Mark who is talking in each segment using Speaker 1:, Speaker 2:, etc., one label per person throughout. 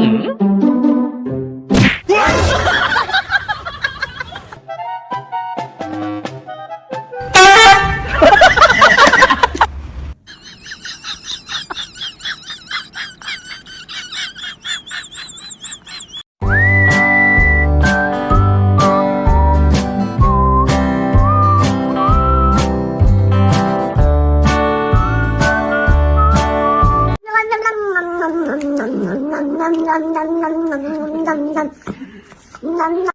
Speaker 1: Mm-hmm. 남남남남남남남 남남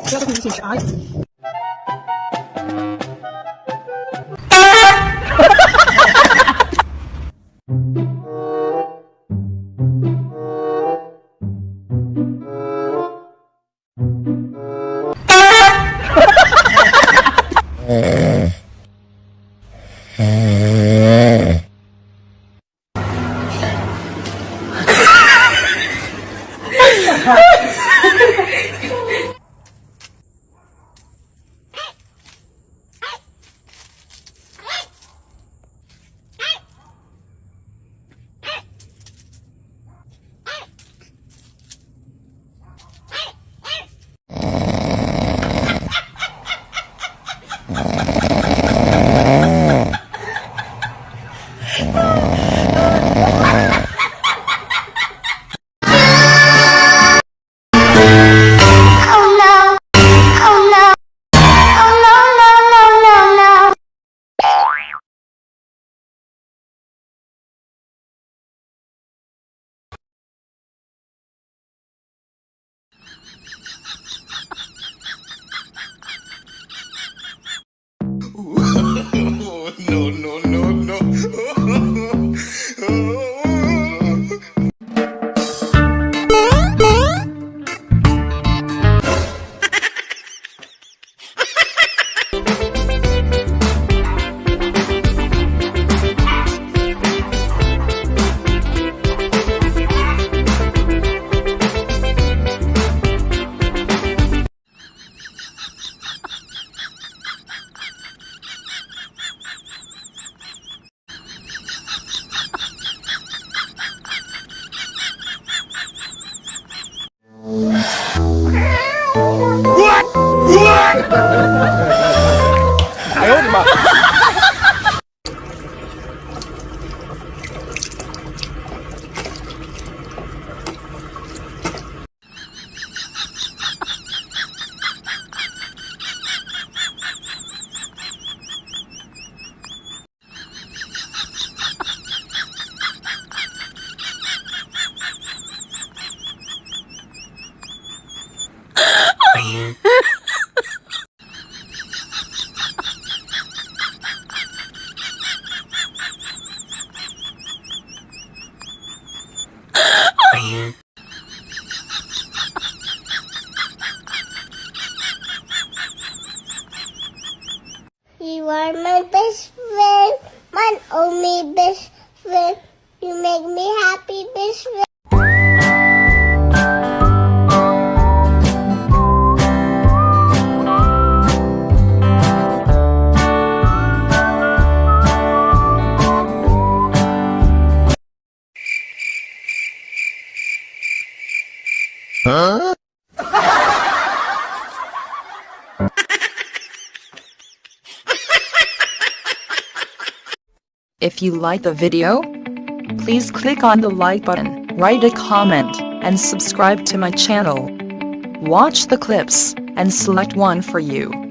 Speaker 2: 不要再给们显示啊 mà Yeah.
Speaker 1: You are my best friend, my only best friend. You make me happy, best friend.
Speaker 3: If you like the video, please click on the like button, write a comment, and subscribe to my channel. Watch the clips, and select one for you.